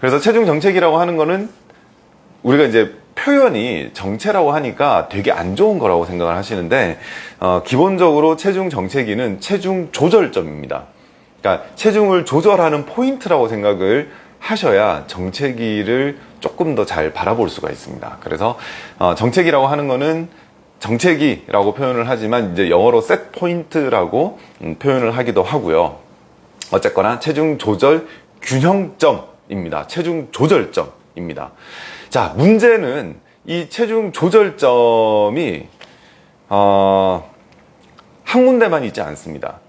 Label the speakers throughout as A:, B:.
A: 그래서 체중 정체기라고 하는 거는 우리가 이제 표현이 정체라고 하니까 되게 안 좋은 거라고 생각을 하시는데 어, 기본적으로 체중 정체기는 체중 조절점입니다. 그러니까 체중을 조절하는 포인트라고 생각을 하셔야 정체기를 조금 더 잘 바라볼 수가 있습니다. 그래서 어, 정체기라고 하는 거는 정체기라고 표현을 하지만 이제 영어로 set point라고 음, 표현을 하기도 하고요. 어쨌거나 체중 조절 균형점 입니다. 체중 조절점 입니다. 자, 문제는 이 체중 조절점이 어, 한 군데만 있지 않습니다.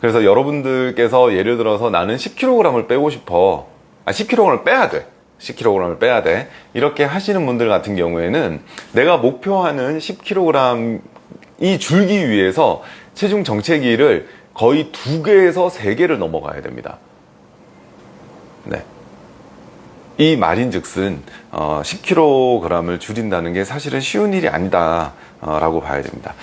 A: 그래서 여러분들께서 예를 들어서 나는 10kg을 빼고 싶어. 아, 10kg을 빼야 돼. 10kg을 빼야 돼. 이렇게 하시는 분들 같은 경우에는 내가 목표하는 10kg이 줄기 위해서 체중 정체기를 거의 두 개에서 세 개를 넘어가야 됩니다. 네. 이 말인즉슨 어, 10kg을 줄인다는 게 사실은 쉬운 일이 아니다 라고 봐야 됩니다.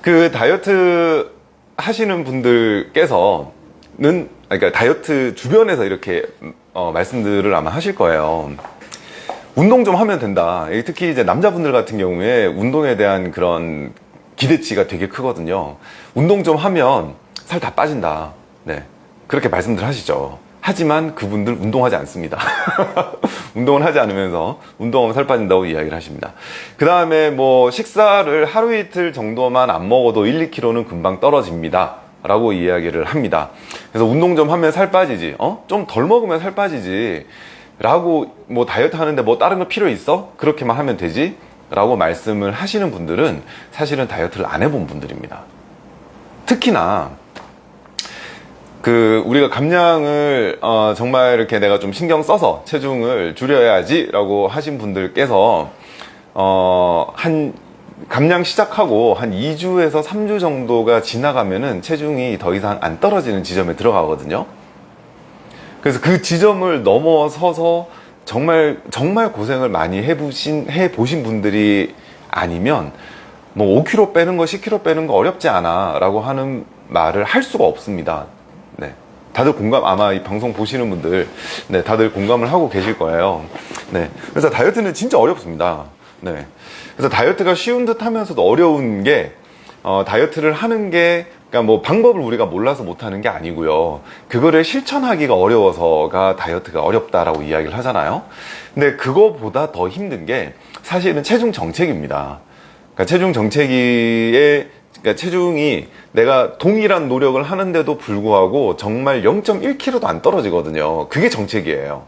A: 그 다이어트 하시는 분들께서는 그러니까 다이어트 주변에서 이렇게 어, 말씀들을 아마 하실 거예요. 운동 좀 하면 된다. 특히 이제 남자분들 같은 경우에 운동에 대한 그런 기대치가 되게 크거든요. 운동 좀 하면 살 다 빠진다. 네. 그렇게 말씀들 하시죠. 하지만 그분들 운동하지 않습니다. 운동을 하지 않으면서 운동하면 살 빠진다고 이야기를 하십니다. 그 다음에 뭐 식사를 하루 이틀 정도만 안 먹어도 1, 2kg는 금방 떨어집니다. 라고 이야기를 합니다. 그래서 운동 좀 하면 살 빠지지. 어? 좀 덜 먹으면 살 빠지지. 라고 뭐 다이어트 하는데 뭐 다른 거 필요 있어? 그렇게만 하면 되지. 라고 말씀을 하시는 분들은 사실은 다이어트를 안 해본 분들입니다. 특히나 그 우리가 감량을 어 정말 이렇게 내가 좀 신경 써서 체중을 줄여야지 라고 하신 분들께서 어 한 감량 시작하고 한 2주에서 3주 정도가 지나가면은 체중이 더 이상 안 떨어지는 지점에 들어가거든요 그래서 그 지점을 넘어서서 정말 정말 고생을 많이 해보신 해보신 분들이 아니면 뭐 5kg 빼는 거 10kg 빼는 거 어렵지 않아 라고 하는 말을 할 수가 없습니다 네. 다들 공감 아마 이 방송 보시는 분들 네 다들 공감을 하고 계실 거예요. 네. 그래서 다이어트는 진짜 어렵습니다. 네. 그래서 다이어트가 쉬운 듯 하면서도 어려운 게 어, 다이어트를 하는 게 그러니까 뭐 방법을 우리가 몰라서 못하는 게 아니고요. 그거를 실천하기가 어려워서가 다이어트가 어렵다라고 이야기를 하잖아요. 근데 그거보다 더 힘든 게 사실은 체중 정책입니다. 그러니까 체중 정체기에 그러니까 체중이 내가 동일한 노력을 하는데도 불구하고 정말 0.1kg도 안 떨어지거든요. 그게 정책이에요.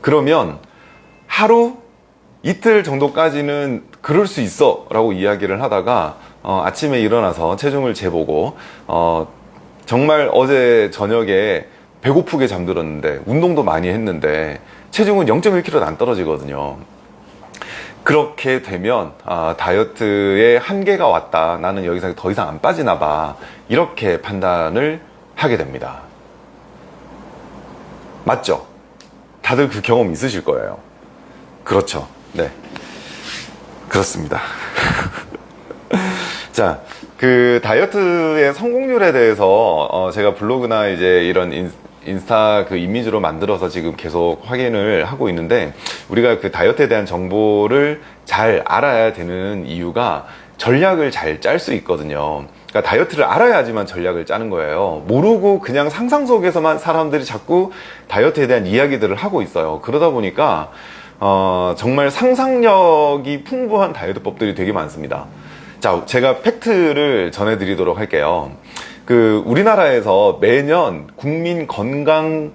A: 그러면 하루 이틀 정도까지는 그럴 수 있어 라고 이야기를 하다가 어, 아침에 일어나서 체중을 재보고 어, 정말 어제 저녁에 배고프게 잠들었는데 운동도 많이 했는데 체중은 0.1kg도 안 떨어지거든요. 그렇게 되면 아, 다이어트의 한계가 왔다. 나는 여기서 더 이상 안 빠지나 봐. 이렇게 판단을 하게 됩니다. 맞죠? 다들 그 경험 있으실 거예요. 그렇죠. 네. 그렇습니다. 자, 그 다이어트의 성공률에 대해서 어 제가 블로그나 이제 이런 인, 인스타 그 이미지로 만들어서 지금 계속 확인을 하고 있는데 우리가 그 다이어트에 대한 정보를 잘 알아야 되는 이유가 전략을 잘 짤 수 있거든요. 그러니까 다이어트를 알아야지만 전략을 짜는 거예요. 모르고 그냥 상상 속에서만 사람들이 자꾸 다이어트에 대한 이야기들을 하고 있어요. 그러다 보니까 어, 정말 상상력이 풍부한 다이어트법들이 되게 많습니다. 자 제가 팩트를 전해드리도록 할게요 그 우리나라에서 매년 국민 건강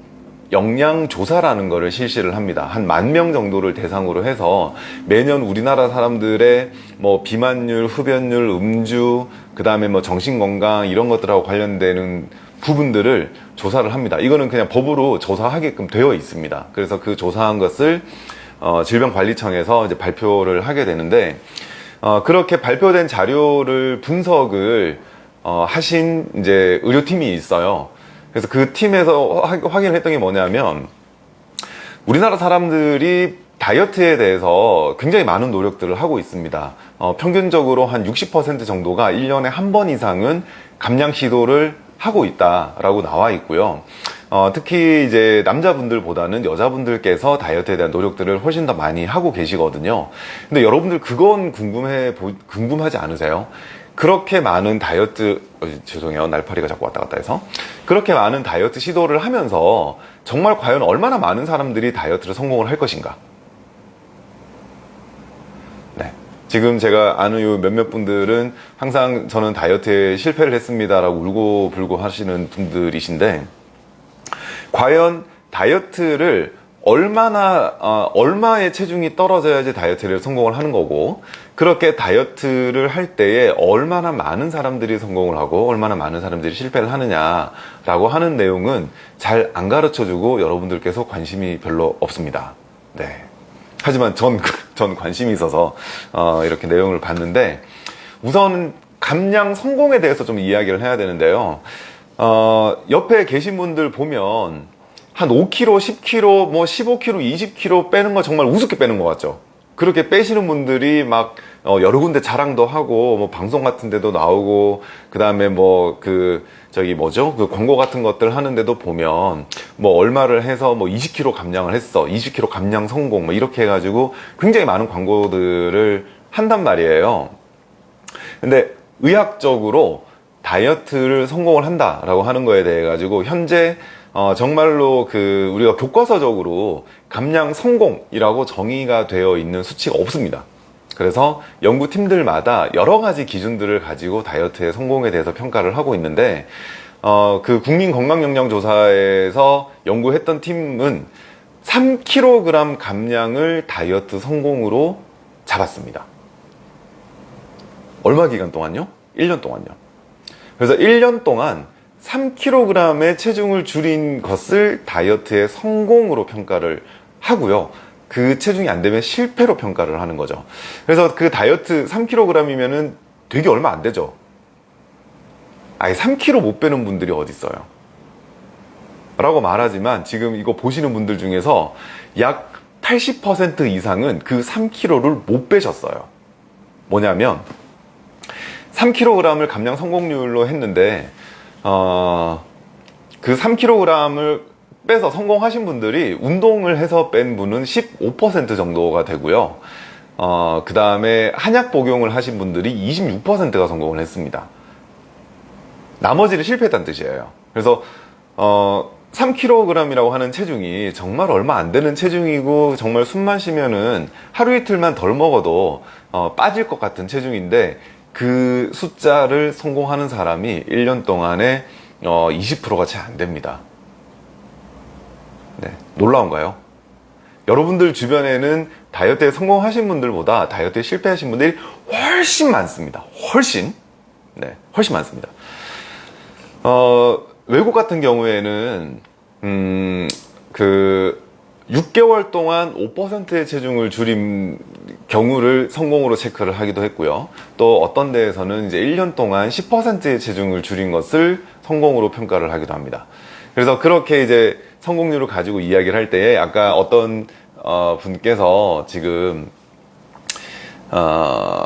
A: 영양 조사라는 것을 실시를 합니다. 한 만 명 정도를 대상으로 해서 매년 우리나라 사람들의 뭐 비만율, 흡연율, 음주, 그 다음에 뭐 정신건강 이런 것들하고 관련되는 부분들을 조사를 합니다. 이거는 그냥 법으로 조사하게끔 되어 있습니다. 그래서 그 조사한 것을 어, 질병관리청에서 이제 발표를 하게 되는데 어, 그렇게 발표된 자료를 분석을 어, 하신 이제 의료팀이 있어요. 그래서 그 팀에서 확인을 했던 게 뭐냐면 우리나라 사람들이 다이어트에 대해서 굉장히 많은 노력들을 하고 있습니다. 어, 평균적으로 한 60% 정도가 1년에 한 번 이상은 감량 시도를 하고 있다라고 나와 있고요. 어, 특히 이제 남자분들보다는 여자분들께서 다이어트에 대한 노력들을 훨씬 더 많이 하고 계시거든요. 근데 여러분들 그건 궁금해, 보- 궁금하지 않으세요? 그렇게 많은 다이어트, 어, 죄송해요. 날파리가 자꾸 왔다 갔다 해서. 그렇게 많은 다이어트 시도를 하면서 정말 과연 얼마나 많은 사람들이 다이어트를 성공을 할 것인가? 네. 지금 제가 아는 요 몇몇 분들은 항상 저는 다이어트에 실패를 했습니다라고 울고 불고 하시는 분들이신데, 과연 다이어트를 얼마나 어, 얼마의 체중이 떨어져야지 다이어트를 성공을 하는 거고 그렇게 다이어트를 할 때에 얼마나 많은 사람들이 성공을 하고 얼마나 많은 사람들이 실패를 하느냐 라고 하는 내용은 잘 안 가르쳐 주고 여러분들께서 관심이 별로 없습니다. 네. 하지만 전, 전 관심이 있어서 어, 이렇게 내용을 봤는데 우선 감량 성공에 대해서 좀 이야기를 해야 되는데요. 어, 옆에 계신 분들 보면 한 5kg, 10kg, 뭐 15kg, 20kg 빼는 거 정말 우습게 빼는 것 같죠. 그렇게 빼시는 분들이 막 어, 여러 군데 자랑도 하고 뭐 방송 같은 데도 나오고 그다음에 뭐 그 저기 뭐죠 그 광고 같은 것들 하는데도 보면 뭐 얼마를 해서 뭐 20kg 감량을 했어 20kg 감량 성공 뭐 이렇게 해가지고 굉장히 많은 광고들을 한단 말이에요 근데 의학적으로 다이어트를 성공을 한다라고 하는 거에 대해 가지고 현재 어, 정말로 그 우리가 교과서적으로 감량 성공이라고 정의가 되어 있는 수치가 없습니다. 그래서 연구팀들마다 여러 가지 기준들을 가지고 다이어트의 성공에 대해서 평가를 하고 있는데 어, 그 국민건강영양조사에서 연구했던 팀은 3kg 감량을 다이어트 성공으로 잡았습니다. 얼마 기간 동안요? 1년 동안요. 그래서 1년 동안 3kg의 체중을 줄인 것을 다이어트의 성공으로 평가를 하고요. 그 체중이 안 되면 실패로 평가를 하는 거죠. 그래서 그 다이어트 3kg이면은 되게 얼마 안 되죠. 아예 3kg 못 빼는 분들이 어디 있어요? 라고 말하지만 지금 이거 보시는 분들 중에서 약 80% 이상은 그 3kg를 못 빼셨어요. 뭐냐면 3kg을 감량 성공률로 했는데 어, 그 3kg을 빼서 성공하신 분들이 운동을 해서 뺀 분은 15% 정도가 되고요. 어, 그 다음에 한약 복용을 하신 분들이 26%가 성공을 했습니다. 나머지는 실패했다는 뜻이에요. 그래서 어, 3kg이라고 하는 체중이 정말 얼마 안 되는 체중이고 정말 숨만 쉬면은 하루 이틀만 덜 먹어도 어, 빠질 것 같은 체중인데 그 숫자를 성공하는 사람이 1년 동안에 어, 20%가 채 안 됩니다. 네, 놀라운가요? 여러분들 주변에는 다이어트에 성공하신 분들보다 다이어트에 실패하신 분들이 훨씬 많습니다. 훨씬. 네, 훨씬 많습니다. 어, 외국 같은 경우에는, 음, 그, 6개월 동안 5%의 체중을 줄인 경우를 성공으로 체크를 하기도 했고요. 또 어떤 데에서는 이제 1년 동안 10%의 체중을 줄인 것을 성공으로 평가를 하기도 합니다. 그래서 그렇게 이제 성공률을 가지고 이야기를 할 때에 아까 어떤 어, 분께서 지금 어,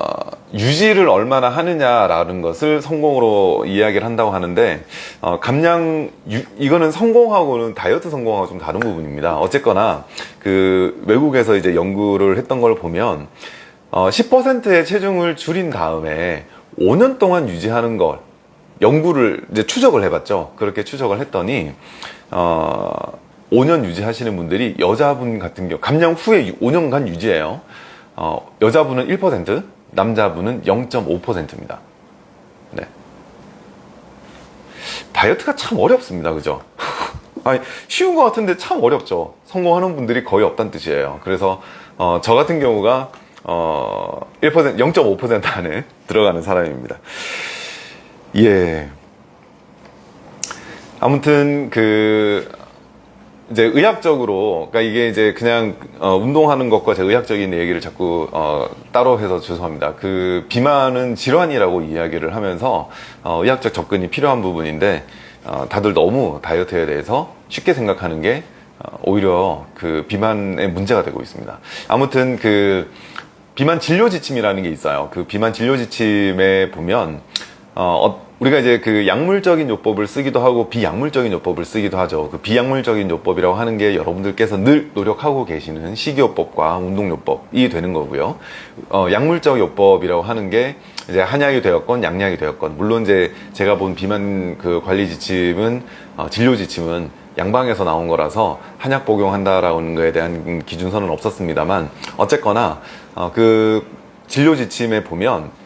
A: 유지를 얼마나 하느냐라는 것을 성공으로 이야기를 한다고 하는데 어, 감량 유- 이거는 성공하고는 다이어트 성공하고 좀 다른 부분입니다. 어쨌거나 그 외국에서 이제 연구를 했던 걸 보면 어, 10%의 체중을 줄인 다음에 5년 동안 유지하는 걸 연구를 이제 추적을 해봤죠. 그렇게 추적을 했더니 어, 5년 유지하시는 분들이 여자분 같은 경우 감량 후에 5년간 유지해요. 어, 여자분은 1%, 남자분은 0.5%입니다. 네. 다이어트가 참 어렵습니다. 그죠? 아니, 쉬운 것 같은데 참 어렵죠. 성공하는 분들이 거의 없다는 뜻이에요. 그래서, 어, 저 같은 경우가, 어, 1%, 0.5% 안에 들어가는 사람입니다. 예. 아무튼, 그, 이제 의학적으로 그러니까 이게 이제 그냥 어, 운동하는 것과 제 의학적인 얘기를 자꾸 어, 따로 해서 죄송합니다. 그 비만은 질환이라고 이야기를 하면서 어, 의학적 접근이 필요한 부분인데 어, 다들 너무 다이어트에 대해서 쉽게 생각하는 게 어, 오히려 그 비만의 문제가 되고 있습니다. 아무튼 그 비만 진료 지침이라는 게 있어요. 그 비만 진료 지침에 보면 어, 어, 우리가 이제 그 약물적인 요법을 쓰기도 하고 비약물적인 요법을 쓰기도 하죠. 그 비약물적인 요법이라고 하는 게 여러분들께서 늘 노력하고 계시는 식이요법과 운동요법이 되는 거고요. 어, 약물적 요법이라고 하는 게 이제 한약이 되었건 양약이 되었건 물론 이제 제가 본 비만 그 관리 지침은 어, 진료 지침은 양방에서 나온 거라서 한약 복용한다라는 거에 대한 기준서는 없었습니다만 어쨌거나 어, 그 진료 지침에 보면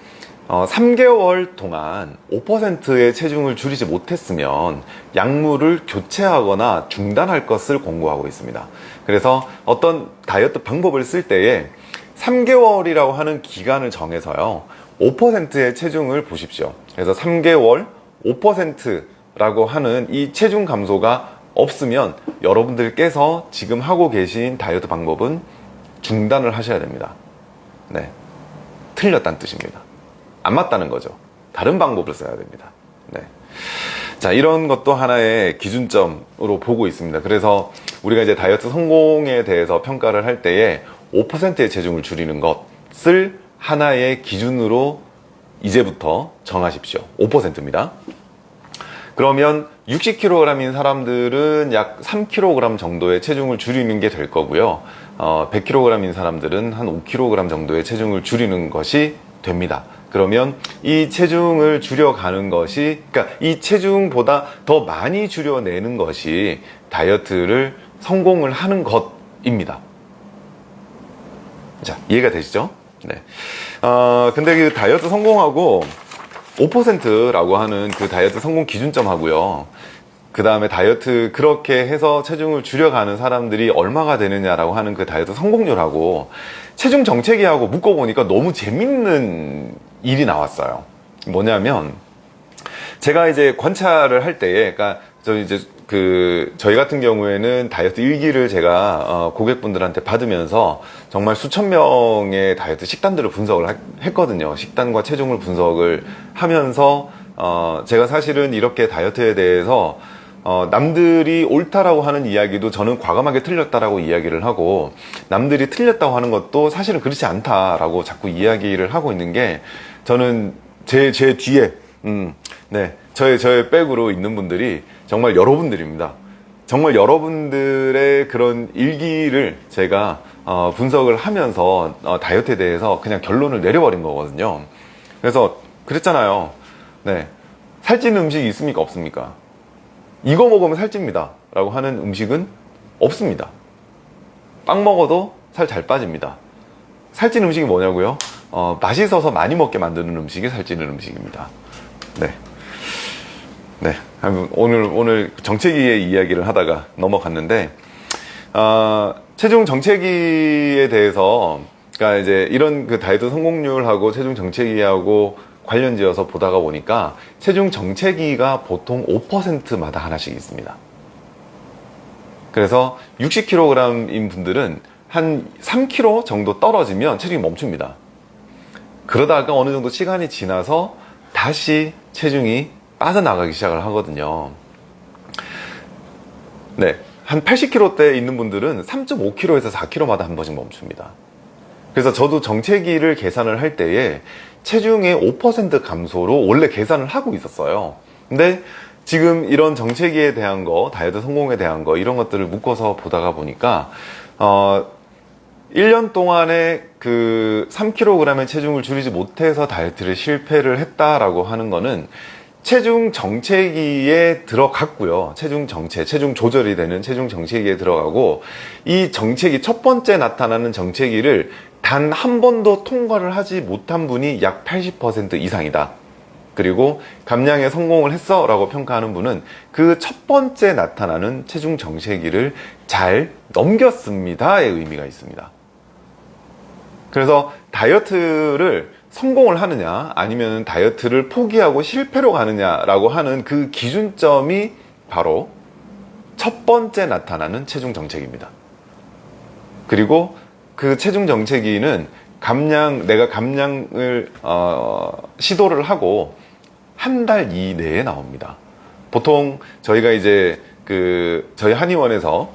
A: 어, 3개월 동안 5%의 체중을 줄이지 못했으면 약물을 교체하거나 중단할 것을 권고하고 있습니다. 그래서 어떤 다이어트 방법을 쓸 때에 3개월이라고 하는 기간을 정해서요. 5%의 체중을 보십시오. 그래서 3개월 5%라고 하는 이 체중 감소가 없으면 여러분들께서 지금 하고 계신 다이어트 방법은 중단을 하셔야 됩니다. 네. 틀렸다는 뜻입니다. 안 맞다는 거죠. 다른 방법을 써야 됩니다. 네. 자, 이런 것도 하나의 기준점으로 보고 있습니다. 그래서 우리가 이제 다이어트 성공에 대해서 평가를 할 때에 5%의 체중을 줄이는 것을 하나의 기준으로 이제부터 정하십시오. 5%입니다. 그러면 60kg인 사람들은 약 3kg 정도의 체중을 줄이는 게 될 거고요. 어, 100kg인 사람들은 한 5kg 정도의 체중을 줄이는 것이 됩니다. 그러면 이 체중을 줄여가는 것이 그러니까 이 체중보다 더 많이 줄여내는 것이 다이어트를 성공을 하는 것입니다. 자 이해가 되시죠? 네. 어, 근데 그 다이어트 성공하고 5%라고 하는 그 다이어트 성공 기준점 하고요. 그 다음에 다이어트 그렇게 해서 체중을 줄여가는 사람들이 얼마가 되느냐라고 하는 그 다이어트 성공률하고 체중 정체기하고 묶어보니까 너무 재밌는 일이 나왔어요. 뭐냐면 제가 이제 관찰을 할 때에 그러니까 저 이제 그 저희 같은 경우에는 다이어트 일기를 제가 어 고객분들한테 받으면서 정말 수천 명의 다이어트 식단들을 분석을 하, 했거든요. 식단과 체중을 분석을 하면서 어 제가 사실은 이렇게 다이어트에 대해서 어, 남들이 옳다라고 하는 이야기도 저는 과감하게 틀렸다라고 이야기를 하고 남들이 틀렸다고 하는 것도 사실은 그렇지 않다라고 자꾸 이야기를 하고 있는 게 저는 제, 제 뒤에, 음, 네. 저의, 저의 백으로 있는 분들이 정말 여러분들입니다. 정말 여러분들의 그런 일기를 제가 어, 분석을 하면서 어, 다이어트에 대해서 그냥 결론을 내려버린 거거든요. 그래서 그랬잖아요. 네. 살찌는 음식이 있습니까? 없습니까? 이거 먹으면 살찝니다. 라고 하는 음식은 없습니다. 빵 먹어도 살 잘 빠집니다. 살찌는 음식이 뭐냐고요? 어, 맛있어서 많이 먹게 만드는 음식이 살찌는 음식입니다. 네. 네. 오늘, 오늘 정체기의 이야기를 하다가 넘어갔는데, 어, 체중 정체기에 대해서, 그러니까 이제 이런 그 다이어트 성공률하고 체중 정체기하고 관련 지어서 보다가 보니까 체중 정체기가 보통 5%마다 하나씩 있습니다. 그래서 60kg인 분들은 한 3kg 정도 떨어지면 체중이 멈춥니다. 그러다가 어느 정도 시간이 지나서 다시 체중이 빠져나가기 시작을 하거든요. 네. 한 80kg대 있는 분들은 3.5kg에서 4kg마다 한 번씩 멈춥니다. 그래서 저도 정체기를 계산을 할 때에 체중의 5% 감소로 원래 계산을 하고 있었어요. 근데 지금 이런 정체기에 대한 거, 다이어트 성공에 대한 거, 이런 것들을 묶어서 보다가 보니까, 어, 1년 동안에 그 3kg의 체중을 줄이지 못해서 다이어트를 실패를 했다라고 하는 거는 체중 정체기에 들어갔고요. 체중 정체, 체중 조절이 되는 체중 정체기에 들어가고 이 정체기 첫 번째 나타나는 정체기를 단 한 번도 통과를 하지 못한 분이 약 80% 이상이다. 그리고 감량에 성공을 했어 라고 평가하는 분은 그 첫 번째 나타나는 체중 정체기를 잘 넘겼습니다 의 의미가 있습니다. 그래서 다이어트를 성공을 하느냐 아니면 다이어트를 포기하고 실패로 가느냐라고 하는 그 기준점이 바로 첫 번째 나타나는 체중 정체기입니다. 그리고 그 체중 정체기는 감량 내가 감량을 어, 시도를 하고 한 달 이내에 나옵니다. 보통 저희가 이제 그 저희 한의원에서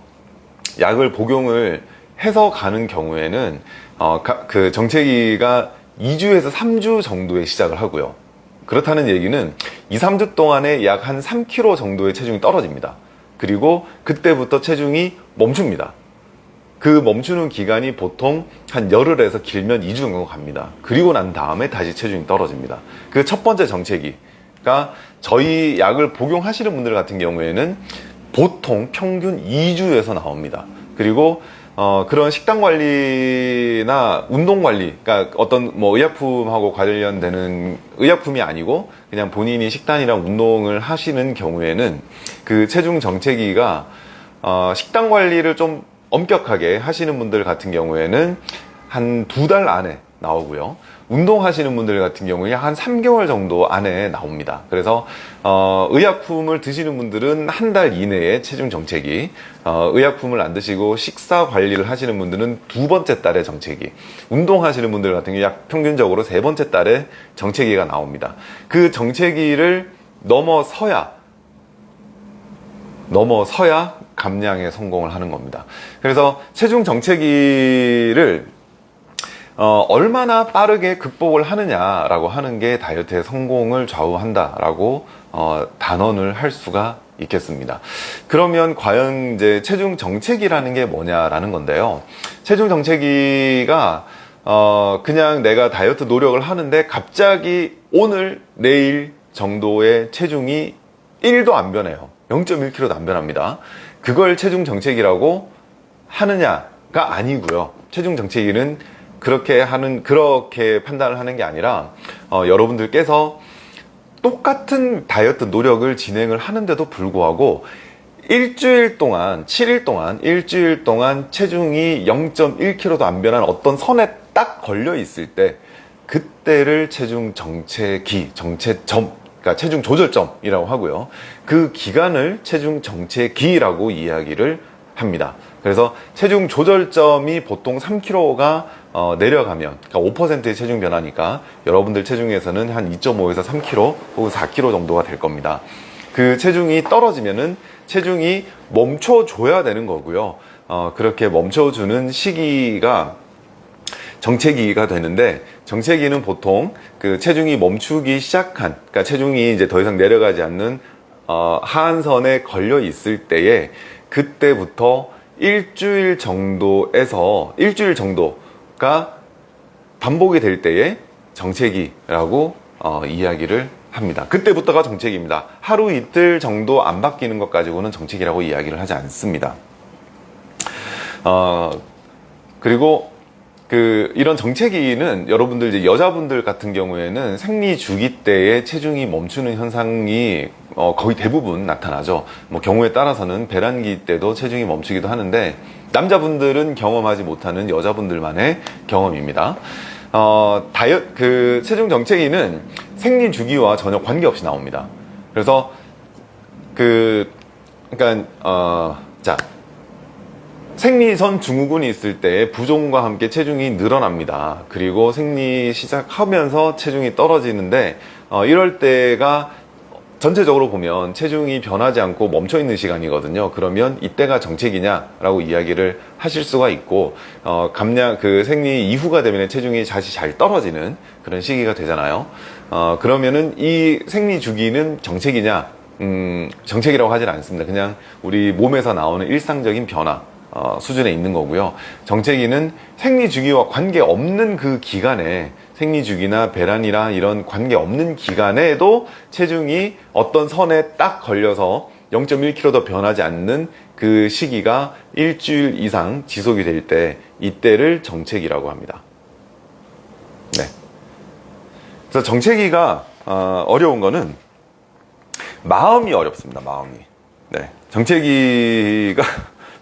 A: 약을 복용을 해서 가는 경우에는 어, 그 정체기가 2주에서 3주 정도에 시작을 하고요. 그렇다는 얘기는 2, 3주 동안에 약 한 3kg 정도의 체중이 떨어집니다. 그리고 그때부터 체중이 멈춥니다. 그 멈추는 기간이 보통 한 열흘에서 길면 2주 정도 갑니다. 그리고 난 다음에 다시 체중이 떨어집니다. 그 첫 번째 정체기가 저희 약을 복용하시는 분들 같은 경우에는 보통 평균 2주에서 나옵니다. 그리고 어, 그런 식단 관리나 운동 관리, 그러니까 어떤 뭐 의약품하고 관련되는 의약품이 아니고 그냥 본인이 식단이랑 운동을 하시는 경우에는 그 체중 정체기가 어, 식단 관리를 좀 엄격하게 하시는 분들 같은 경우에는 한 두 달 안에 나오고요. 운동하시는 분들 같은 경우에 한 3개월 정도 안에 나옵니다. 그래서 어, 의약품을 드시는 분들은 한 달 이내에 체중 정체기, 어, 의약품을 안 드시고 식사 관리를 하시는 분들은 두 번째 달에 정체기, 운동하시는 분들 같은 경우 약 평균적으로 세 번째 달에 정체기가 나옵니다. 그 정체기를 넘어서야 넘어서야 감량에 성공을 하는 겁니다. 그래서 체중 정체기를 어, 얼마나 빠르게 극복을 하느냐라고 하는 게 다이어트의 성공을 좌우한다라고 어, 단언을 할 수가 있겠습니다. 그러면 과연 이제 체중 정체기라는 게 뭐냐라는 건데요. 체중 정체기가 어, 그냥 내가 다이어트 노력을 하는데 갑자기 오늘 내일 정도의 체중이 1도 안 변해요. 0.1kg도 안 변합니다. 그걸 체중 정체기라고 하느냐가 아니고요. 체중 정체기는 그렇게 하는 그렇게 판단을 하는 게 아니라 어, 여러분들께서 똑같은 다이어트 노력을 진행을 하는데도 불구하고 일주일 동안 7일 동안 일주일 동안 체중이 0.1kg도 안 변한 어떤 선에 딱 걸려 있을 때 그때를 체중 정체기 정체점 그러니까 체중 조절점이라고 하고요. 그 기간을 체중 정체기라고 이야기를 합니다. 그래서 체중 조절점이 보통 3kg가 어, 내려가면 그러니까 5%의 체중 변화니까 여러분들 체중에서는 한 2.5에서 3kg 혹은 4kg 정도가 될 겁니다. 그 체중이 떨어지면은 체중이 멈춰줘야 되는 거고요. 어, 그렇게 멈춰주는 시기가 정체기가 되는데 정체기는 보통 그 체중이 멈추기 시작한 그러니까 체중이 이제 더 이상 내려가지 않는 어, 하한선에 걸려 있을 때에 그때부터 일주일 정도에서 일주일 정도가 반복이 될 때에 정체기라고 어, 이야기를 합니다. 그때부터가 정체기입니다. 하루 이틀 정도 안 바뀌는 것 가지고는 정체기라고 이야기를 하지 않습니다. 어, 그리고 그 이런 정체기는 여러분들 이제 여자분들 같은 경우에는 생리 주기 때에 체중이 멈추는 현상이 어 거의 대부분 나타나죠. 뭐 경우에 따라서는 배란기 때도 체중이 멈추기도 하는데 남자분들은 경험하지 못하는 여자분들만의 경험입니다. 어 다이어 그 체중 정체기는 생리 주기와 전혀 관계없이 나옵니다. 그래서 그 그러니까 어자 생리선 증후군이 있을 때 부종과 함께 체중이 늘어납니다. 그리고 생리 시작하면서 체중이 떨어지는데 어, 이럴 때가 전체적으로 보면 체중이 변하지 않고 멈춰 있는 시간이거든요. 그러면 이때가 정체기냐라고 이야기를 하실 수가 있고 어, 감량 그 생리 이후가 되면 체중이 다시 잘 떨어지는 그런 시기가 되잖아요. 어, 그러면은 이 생리 주기는 정체기냐? 음, 정체기라고 하질 않습니다. 그냥 우리 몸에서 나오는 일상적인 변화 어, 수준에 있는 거고요. 정체기는 생리주기와 관계없는 그 기간에 생리주기나 배란이나 이런 관계없는 기간에도 체중이 어떤 선에 딱 걸려서 0.1kg 더 변하지 않는 그 시기가 일주일 이상 지속이 될 때 이때를 정체기라고 합니다. 네. 그래서 정체기가 어, 어려운 거는 마음이 어렵습니다. 마음이. 네. 정체기가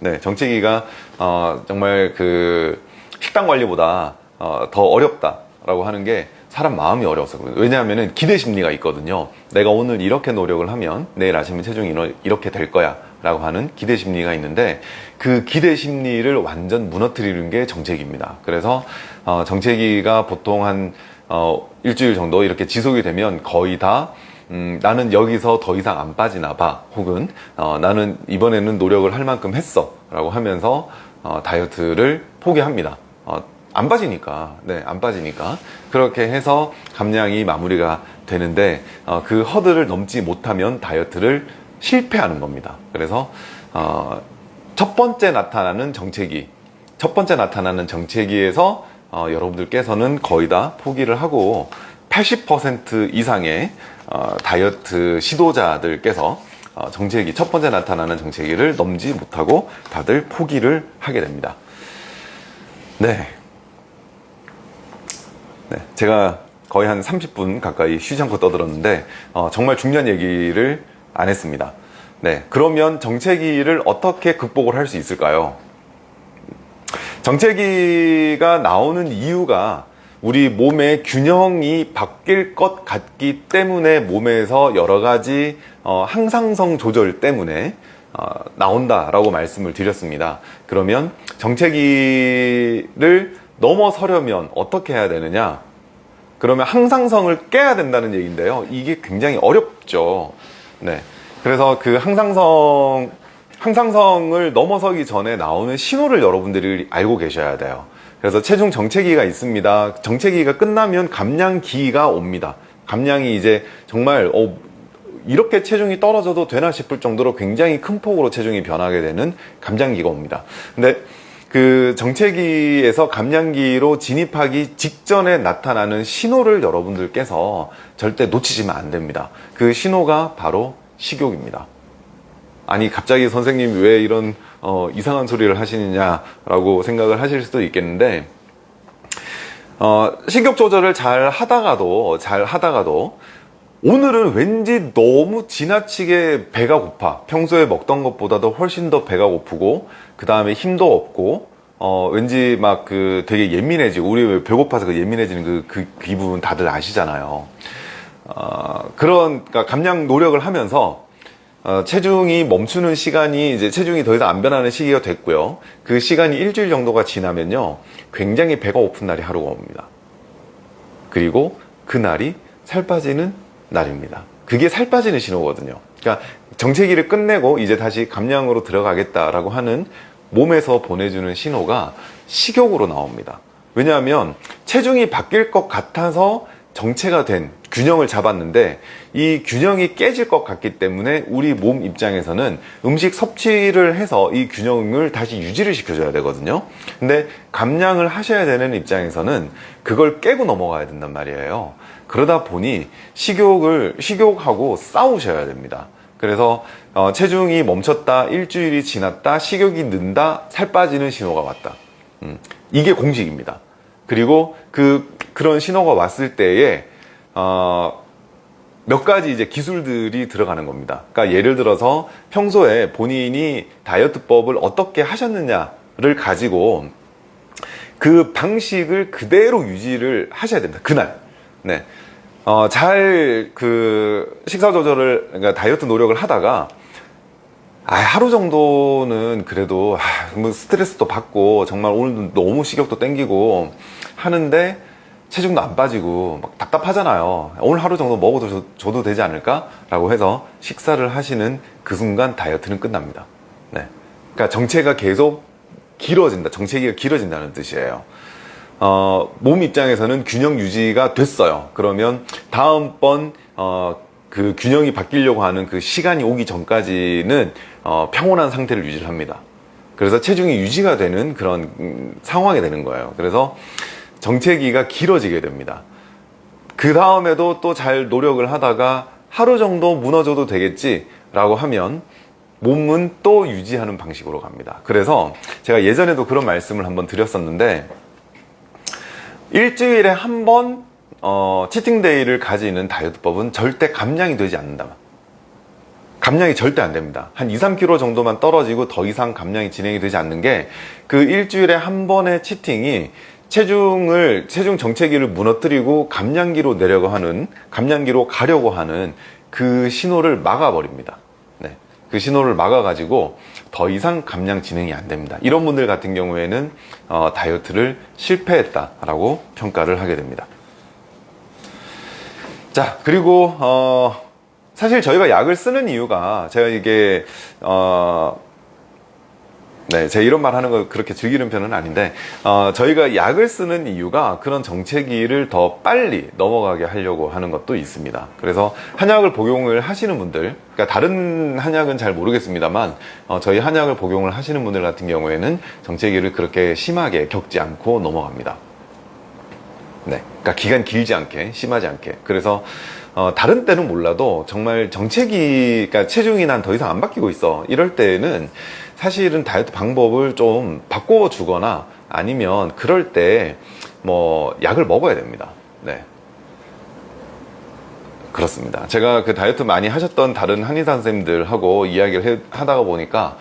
A: 네, 정체기가 어, 정말 그 식단 관리보다 어, 더 어렵다라고 하는 게 사람 마음이 어려워서 그래요. 왜냐하면 기대 심리가 있거든요. 내가 오늘 이렇게 노력을 하면 내일 아침에 체중이 이렇게 될 거야. 라고 하는 기대 심리가 있는데 그 기대 심리를 완전 무너뜨리는 게 정체기입니다. 그래서 어, 정체기가 보통 한 어, 일주일 정도 이렇게 지속이 되면 거의 다 음, 나는 여기서 더 이상 안 빠지나 봐. 혹은 어, 나는 이번에는 노력을 할 만큼 했어. 라고 하면서 어, 다이어트를 포기합니다. 어, 안 빠지니까, 네, 안 빠지니까. 그렇게 해서 감량이 마무리가 되는데, 어, 그 허들을 넘지 못하면 다이어트를 실패하는 겁니다. 그래서, 어, 첫 번째 나타나는 정체기, 첫 번째 나타나는 정체기에서 어, 여러분들께서는 거의 다 포기를 하고 80% 이상의 어, 다이어트 시도자들께서 어, 정체기, 첫 번째 나타나는 정체기를 넘지 못하고 다들 포기를 하게 됩니다. 네. 네. 제가 거의 한 30분 가까이 쉬지 않고 떠들었는데, 어, 정말 중요한 얘기를 안 했습니다. 네. 그러면 정체기를 어떻게 극복을 할 수 있을까요? 정체기가 나오는 이유가 우리 몸의 균형이 바뀔 것 같기 때문에 몸에서 여러 가지 어, 항상성 조절 때문에 어, 나온다라고 말씀을 드렸습니다. 그러면 정체기를 넘어서려면 어떻게 해야 되느냐? 그러면 항상성을 깨야 된다는 얘기인데요. 이게 굉장히 어렵죠. 네. 그래서 그 항상성 항상성을 넘어서기 전에 나오는 신호를 여러분들이 알고 계셔야 돼요. 그래서 체중 정체기가 있습니다. 정체기가 끝나면 감량기가 옵니다. 감량이 이제 정말 어, 이렇게 체중이 떨어져도 되나 싶을 정도로 굉장히 큰 폭으로 체중이 변하게 되는 감량기가 옵니다. 근데 그 정체기에서 감량기로 진입하기 직전에 나타나는 신호를 여러분들께서 절대 놓치시면 안 됩니다. 그 신호가 바로 식욕입니다. 아니 갑자기 선생님 왜 이런 어, 이상한 소리를 하시느냐라고 생각을 하실 수도 있겠는데 어, 식욕 조절을 잘 하다가도 잘 하다가도 오늘은 왠지 너무 지나치게 배가 고파. 평소에 먹던 것보다도 훨씬 더 배가 고프고 그 다음에 힘도 없고 어, 왠지 막 그 되게 예민해지고 우리 왜 배고파서 그 예민해지는 그, 그 기분 다들 아시잖아요. 어, 그런 그러니까 감량 노력을 하면서 어, 체중이 멈추는 시간이 이제 체중이 더 이상 안 변하는 시기가 됐고요. 그 시간이 일주일 정도가 지나면요. 굉장히 배가 고픈 날이 하루가 옵니다. 그리고 그날이 살 빠지는 날입니다. 그게 살 빠지는 신호거든요. 그러니까 정체기를 끝내고 이제 다시 감량으로 들어가겠다라고 하는 몸에서 보내주는 신호가 식욕으로 나옵니다. 왜냐하면 체중이 바뀔 것 같아서 정체가 된 균형을 잡았는데 이 균형이 깨질 것 같기 때문에 우리 몸 입장에서는 음식 섭취를 해서 이 균형을 다시 유지를 시켜줘야 되거든요. 근데 감량을 하셔야 되는 입장에서는 그걸 깨고 넘어가야 된단 말이에요. 그러다 보니 식욕을, 식욕하고 싸우셔야 됩니다. 그래서 어, 체중이 멈췄다, 일주일이 지났다, 식욕이 는다, 살 빠지는 신호가 왔다. 음, 이게 공식입니다. 그리고 그 그런 신호가 왔을 때에 어, 몇 가지 이제 기술들이 들어가는 겁니다. 그러니까 예를 들어서 평소에 본인이 다이어트법을 어떻게 하셨느냐를 가지고 그 방식을 그대로 유지를 하셔야 됩니다. 그날. 네. 어, 잘 그 식사 조절을 그러니까 다이어트 노력을 하다가 아, 하루 정도는 그래도 아, 뭐 스트레스도 받고 정말 오늘 너무 식욕도 땡기고 하는데 체중도 안 빠지고 막 답답하잖아요. 오늘 하루 정도 먹어도 줘도 되지 않을까? 라고 해서 식사를 하시는 그 순간 다이어트는 끝납니다. 네. 그러니까 정체가 계속 길어진다. 정체기가 길어진다는 뜻이에요. 어, 몸 입장에서는 균형 유지가 됐어요. 그러면 다음번 어, 그 균형이 바뀌려고 하는 그 시간이 오기 전까지는 어, 평온한 상태를 유지를 합니다. 그래서 체중이 유지가 되는 그런 음, 상황이 되는 거예요. 그래서 정체기가 길어지게 됩니다. 그 다음에도 또 잘 노력을 하다가 하루 정도 무너져도 되겠지 라고 하면 몸은 또 유지하는 방식으로 갑니다. 그래서 제가 예전에도 그런 말씀을 한번 드렸었는데 일주일에 한번 어, 치팅데이를 가지는 다이어트법은 절대 감량이 되지 않는다. 감량이 절대 안 됩니다. 한 2, 3kg 정도만 떨어지고 더 이상 감량이 진행이 되지 않는 게 그 일주일에 한 번의 치팅이 체중을 체중 정체기를 무너뜨리고 감량기로 내려고 하는 감량기로 가려고 하는 그 신호를 막아버립니다. 네. 그 신호를 막아 가지고 더 이상 감량 진행이 안 됩니다. 이런 분들 같은 경우에는 어, 다이어트를 실패했다 라고 평가를 하게 됩니다. 자 그리고 어, 사실 저희가 약을 쓰는 이유가 제가 이게 어, 네, 제 이런 말 하는 거 그렇게 즐기는 편은 아닌데, 어, 저희가 약을 쓰는 이유가 그런 정체기를 더 빨리 넘어가게 하려고 하는 것도 있습니다. 그래서 한약을 복용을 하시는 분들, 그러니까 다른 한약은 잘 모르겠습니다만, 어, 저희 한약을 복용을 하시는 분들 같은 경우에는 정체기를 그렇게 심하게 겪지 않고 넘어갑니다. 네. 그러니까 기간 길지 않게, 심하지 않게. 그래서, 어, 다른 때는 몰라도 정말 정체기, 그러니까 체중이 난 더 이상 안 바뀌고 있어. 이럴 때는 사실은 다이어트 방법을 좀 바꿔 주거나 아니면 그럴 때 뭐 약을 먹어야 됩니다. 네. 그렇습니다. 제가 그 다이어트 많이 하셨던 다른 한의사 선생님들하고 이야기를 해, 하다가 보니까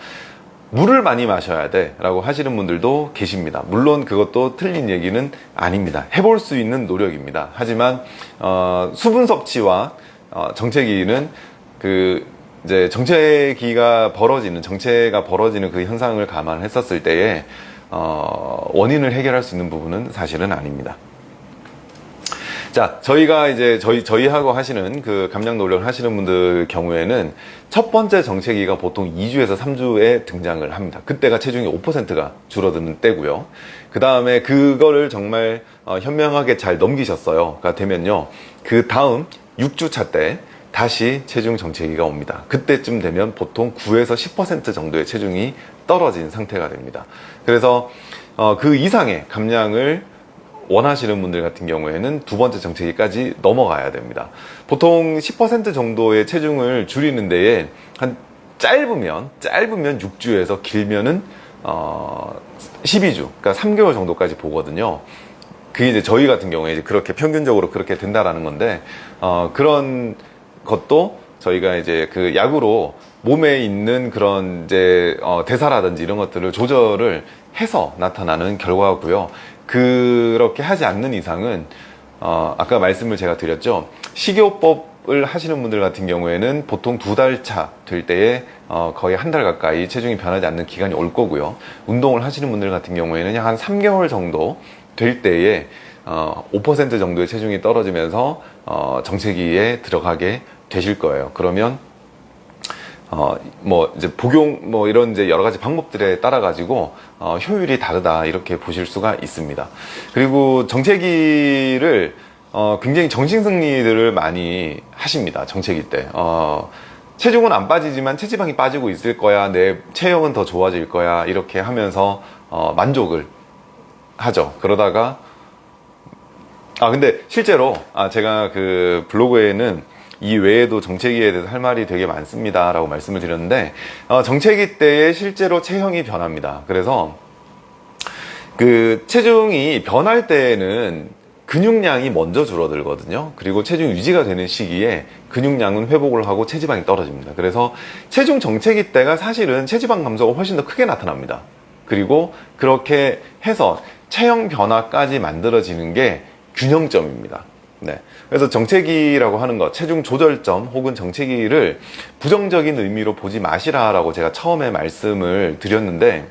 A: 물을 많이 마셔야 돼 라고 하시는 분들도 계십니다. 물론 그것도 틀린 얘기는 아닙니다. 해볼 수 있는 노력입니다. 하지만 어, 수분 섭취와 어, 정체기는 그 이제 정체기가 벌어지는 정체가 벌어지는 그 현상을 감안했었을 때에 어, 원인을 해결할 수 있는 부분은 사실은 아닙니다. 자, 저희가 이제 저희 저희하고 하시는 그 감량 노력을 하시는 분들 경우에는 첫 번째 정체기가 보통 2주에서 3주에 등장을 합니다. 그때가 체중이 5%가 줄어드는 때고요. 그 다음에 그거를 정말 어, 현명하게 잘 넘기셨어요.가 되면요. 그 다음 6주 차 때 다시 체중 정체기가 옵니다. 그때쯤 되면 보통 9에서 10% 정도의 체중이 떨어진 상태가 됩니다. 그래서 어, 그 이상의 감량을 원하시는 분들 같은 경우에는 두 번째 정체기까지 넘어가야 됩니다. 보통 10% 정도의 체중을 줄이는 데에 한 짧으면 짧으면 6주에서 길면은 어 12주, 그러니까 3개월 정도까지 보거든요. 그게 이제 저희 같은 경우에 이제 그렇게 평균적으로 그렇게 된다라는 건데 어 그런 것도 저희가 이제 그 약으로 몸에 있는 그런 이제 어 대사라든지 이런 것들을 조절을 해서 나타나는 결과고요. 그렇게 하지 않는 이상은 어, 아까 말씀을 제가 드렸죠. 식이요법을 하시는 분들 같은 경우에는 보통 두 달 차 될 때에 어, 거의 한 달 가까이 체중이 변하지 않는 기간이 올 거고요. 운동을 하시는 분들 같은 경우에는 한 3개월 정도 될 때에 어, 5% 정도의 체중이 떨어지면서 어, 정체기에 들어가게 되실 거예요. 그러면 어, 뭐, 이제 복용, 뭐, 이런 이제 여러 가지 방법들에 따라 가지고, 어, 효율이 다르다, 이렇게 보실 수가 있습니다. 그리고 정체기를, 어, 굉장히 정신승리들을 많이 하십니다. 정체기 때. 어, 체중은 안 빠지지만 체지방이 빠지고 있을 거야. 내 체형은 더 좋아질 거야. 이렇게 하면서, 어, 만족을 하죠. 그러다가, 아, 근데 실제로, 아, 제가 그 블로그에는 이 외에도 정체기에 대해서 할 말이 되게 많습니다 라고 말씀을 드렸는데 어, 정체기 때에 실제로 체형이 변합니다. 그래서 그 체중이 변할 때에는 근육량이 먼저 줄어들거든요. 그리고 체중 유지가 되는 시기에 근육량은 회복을 하고 체지방이 떨어집니다. 그래서 체중 정체기 때가 사실은 체지방 감소가 훨씬 더 크게 나타납니다. 그리고 그렇게 해서 체형 변화까지 만들어지는 게 균형점입니다 네. 그래서 정체기라고 하는 것, 체중 조절점 혹은 정체기를 부정적인 의미로 보지 마시라라고 제가 처음에 말씀을 드렸는데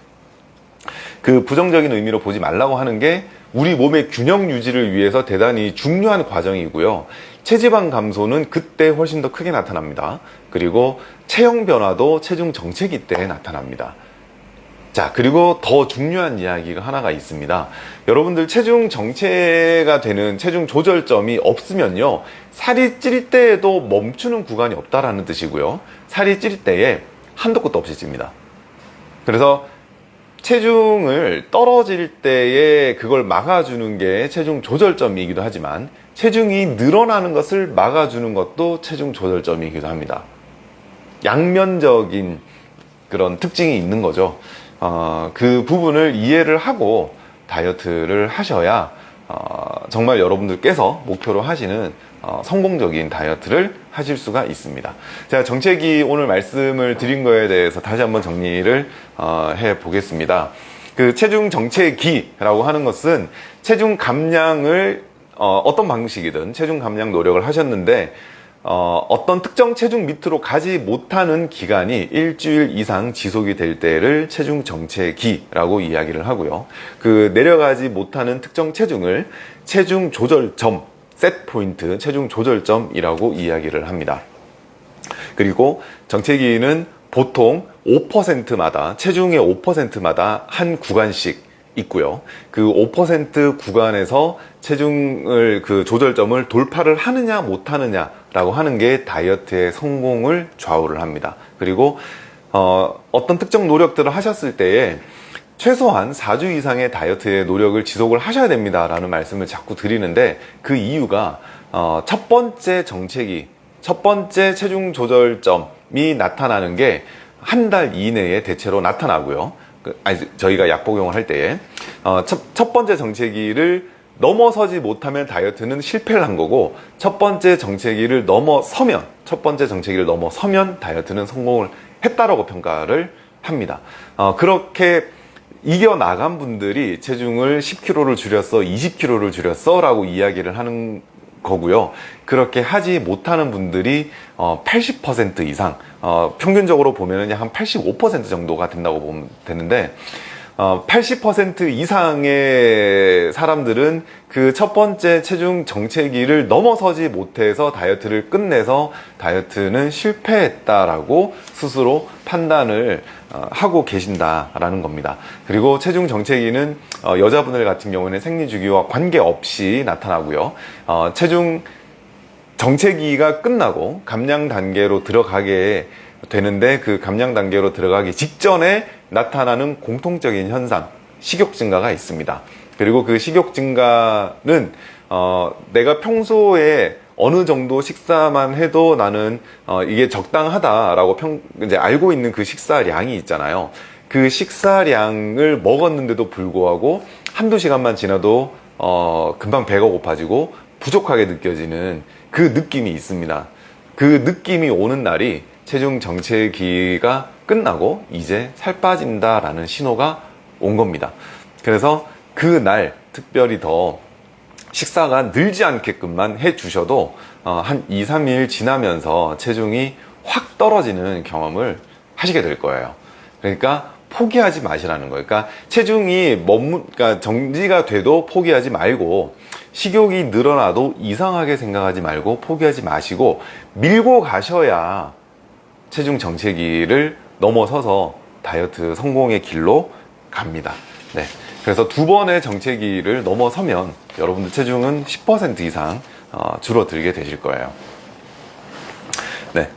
A: 그 부정적인 의미로 보지 말라고 하는 게 우리 몸의 균형 유지를 위해서 대단히 중요한 과정이고요. 체지방 감소는 그때 훨씬 더 크게 나타납니다. 그리고 체형 변화도 체중 정체기 때 나타납니다. 자 그리고 더 중요한 이야기가 하나가 있습니다. 여러분들 체중 정체가 되는 체중 조절점이 없으면요 살이 찔 때에도 멈추는 구간이 없다라는 뜻이고요. 살이 찔 때에 한도 끝도 없이 찝니다. 그래서 체중을 떨어질 때에 그걸 막아주는 게 체중 조절점이기도 하지만 체중이 늘어나는 것을 막아주는 것도 체중 조절점이기도 합니다. 양면적인 그런 특징이 있는 거죠 어, 그 부분을 이해를 하고 다이어트를 하셔야 어, 정말 여러분들께서 목표로 하시는 어, 성공적인 다이어트를 하실 수가 있습니다. 제가 정책이 오늘 말씀을 드린 거에 대해서 다시 한번 정리를 어, 해 보겠습니다. 그 체중 정체기라고 하는 것은 체중 감량을 어, 어떤 방식이든 체중 감량 노력을 하셨는데 어, 떤 특정 체중 밑으로 가지 못하는 기간이 일주일 이상 지속이 될 때를 체중 정체기라고 이야기를 하고요. 그 내려가지 못하는 특정 체중을 체중 조절점, 셋 포인트, 체중 조절점이라고 이야기를 합니다. 그리고 정체기는 보통 5%마다 체중의 5%마다 한 구간씩 있고요. 그 5% 구간에서 체중을 그 조절점을 돌파를 하느냐 못 하느냐 라고 하는 게 다이어트의 성공을 좌우를 합니다. 그리고 어, 어떤 특정 노력들을 하셨을 때에 최소한 4주 이상의 다이어트의 노력을 지속을 하셔야 됩니다 라는 말씀을 자꾸 드리는데 그 이유가 어, 첫 번째 정책이 첫 번째 체중 조절점이 나타나는 게 한 달 이내에 대체로 나타나고요 그, 아니, 저희가 약 복용을 할 때에 어, 첫, 첫 번째 정체기를 넘어서지 못하면 다이어트는 실패를 한 거고 첫 번째 정체기를 넘어서면 첫 번째 정체기를 넘어서면 다이어트는 성공을 했다라고 평가를 합니다. 어, 그렇게 이겨나간 분들이 체중을 10kg를 줄였어 20kg를 줄였어 라고 이야기를 하는 거고요. 그렇게 하지 못하는 분들이 80% 이상 어, 평균적으로 보면 한85% 정도가 된다고 보면 되는데 80% 이상의 사람들은 그 첫 번째 체중 정체기를 넘어서지 못해서 다이어트를 끝내서 다이어트는 실패했다라고 스스로 판단을 어, 하고 계신다라는 겁니다. 그리고 체중 정체기는 어, 여자분들 같은 경우는 생리 주기와 관계없이 나타나고요. 어, 체중 정체기가 끝나고 감량 단계로 들어가게 되는데 그 감량 단계로 들어가기 직전에 나타나는 공통적인 현상 식욕 증가가 있습니다. 그리고 그 식욕 증가는 어, 내가 평소에 어느 정도 식사만 해도 나는 어, 이게 적당하다라고 평, 이제 알고 있는 그 식사량이 있잖아요. 그 식사량을 먹었는데도 불구하고 한두 시간만 지나도 어, 금방 배가 고파지고 부족하게 느껴지는 그 느낌이 있습니다. 그 느낌이 오는 날이 체중 정체기가 끝나고 이제 살 빠진다라는 신호가 온 겁니다. 그래서 그 날 특별히 더 식사가 늘지 않게끔만 해 주셔도 어, 한 2, 3일 지나면서 체중이 확 떨어지는 경험을 하시게 될 거예요. 그러니까 포기하지 마시라는 거예요. 그러니까 체중이 머문, 그러니까 정지가 돼도 포기하지 말고 식욕이 늘어나도 이상하게 생각하지 말고 포기하지 마시고 밀고 가셔야 체중 정체기를 넘어서서 다이어트 성공의 길로 갑니다. 네. 그래서 두 번의 정체기를 넘어서면 여러분들 체중은 10% 이상 어, 줄어들게 되실 거예요. 네.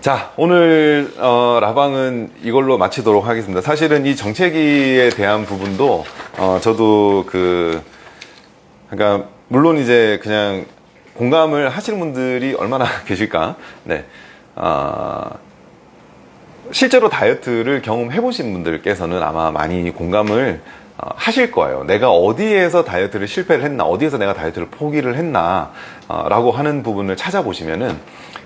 A: 자, 오늘 어, 라방은 이걸로 마치도록 하겠습니다. 사실은 이 정체기에 대한 부분도 어, 저도 그 그러니까 물론 이제 그냥 공감을 하시는 분들이 얼마나 계실까? 네. 어, 실제로 다이어트를 경험해 보신 분들께서는 아마 많이 공감을 어, 하실 거예요. 내가 어디에서 다이어트를 실패를 했나, 어디에서 내가 다이어트를 포기를 했나, 어, 라고 하는 부분을 찾아보시면은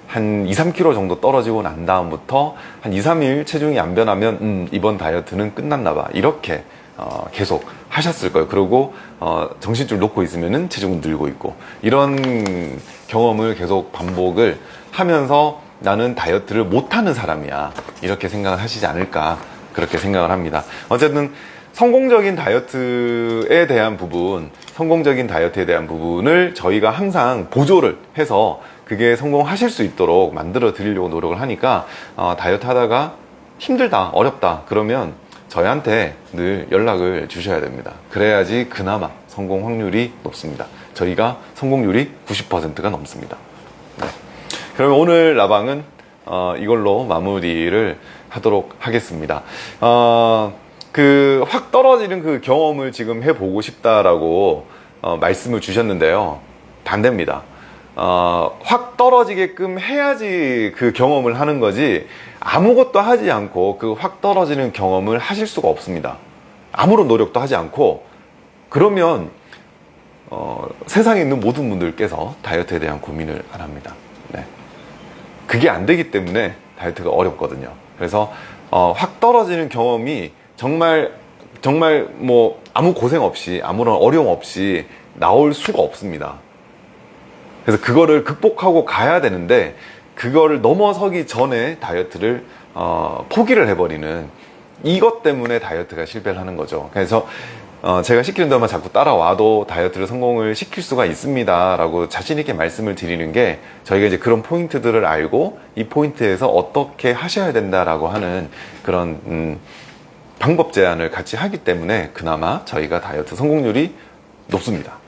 A: 한 2, 3kg 정도 떨어지고 난 다음부터 한 2, 3일 체중이 안 변하면, 음, 이번 다이어트는 끝났나 봐. 이렇게, 어, 계속 하셨을 거예요. 그리고, 어, 정신줄 놓고 있으면은 체중은 늘고 있고. 이런 경험을 계속 반복을 하면서 나는 다이어트를 못하는 사람이야. 이렇게 생각을 하시지 않을까. 그렇게 생각을 합니다. 어쨌든 성공적인 다이어트에 대한 부분, 성공적인 다이어트에 대한 부분을 저희가 항상 보조를 해서 그게 성공하실 수 있도록 만들어 드리려고 노력을 하니까 어, 다이어트 하다가 힘들다, 어렵다 그러면 저희한테 늘 연락을 주셔야 됩니다. 그래야지 그나마 성공 확률이 높습니다. 저희가 성공률이 90%가 넘습니다. 네. 그러면 오늘 라방은 어, 이걸로 마무리를 하도록 하겠습니다. 어, 그 확 떨어지는 그 경험을 지금 해보고 싶다라고 어, 말씀을 주셨는데요. 반대입니다. 어, 확 떨어지게끔 해야지 그 경험을 하는 거지 아무것도 하지 않고 그 확 떨어지는 경험을 하실 수가 없습니다. 아무런 노력도 하지 않고 그러면 어, 세상에 있는 모든 분들께서 다이어트에 대한 고민을 안 합니다. 네. 그게 안 되기 때문에 다이어트가 어렵거든요. 그래서 어, 확 떨어지는 경험이 정말 정말 뭐 아무 고생 없이 아무런 어려움 없이 나올 수가 없습니다. 그래서 그거를 극복하고 가야 되는데 그거를 넘어서기 전에 다이어트를 어, 포기를 해버리는 이것 때문에 다이어트가 실패를 하는 거죠. 그래서 어, 제가 시키는 대로만 자꾸 따라와도 다이어트를 성공을 시킬 수가 있습니다. 라고 자신있게 말씀을 드리는 게 저희가 이제 그런 포인트들을 알고 이 포인트에서 어떻게 하셔야 된다라고 하는 그런, 음, 방법 제안을 같이 하기 때문에 그나마 저희가 다이어트 성공률이 높습니다.